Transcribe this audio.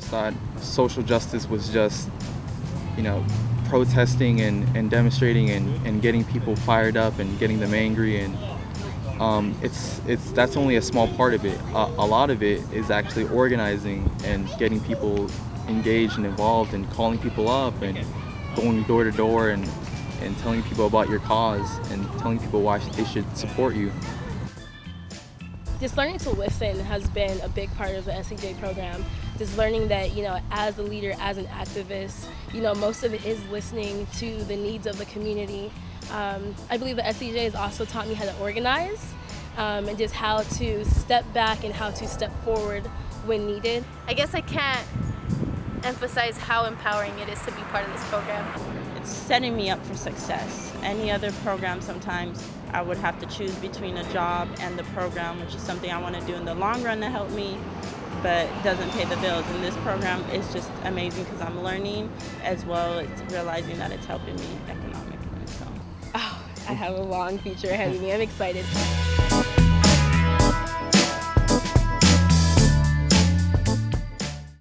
thought social justice was just, you know, protesting and, and demonstrating and, and getting people fired up and getting them angry and um, it's it's that's only a small part of it. Uh, a lot of it is actually organizing and getting people engaged and involved and calling people up and going door to door and and telling people about your cause and telling people why they should support you. Just learning to listen has been a big part of the SCJ program. Just learning that, you know, as a leader, as an activist, you know, most of it is listening to the needs of the community. Um, I believe the SCJ has also taught me how to organize um, and just how to step back and how to step forward when needed. I guess I can't emphasize how empowering it is to be part of this program. It's setting me up for success. Any other program sometimes I would have to choose between a job and the program, which is something I want to do in the long run to help me, but doesn't pay the bills. And this program is just amazing because I'm learning as well as realizing that it's helping me economically. So. Oh, I have a long future ahead of me. I'm excited.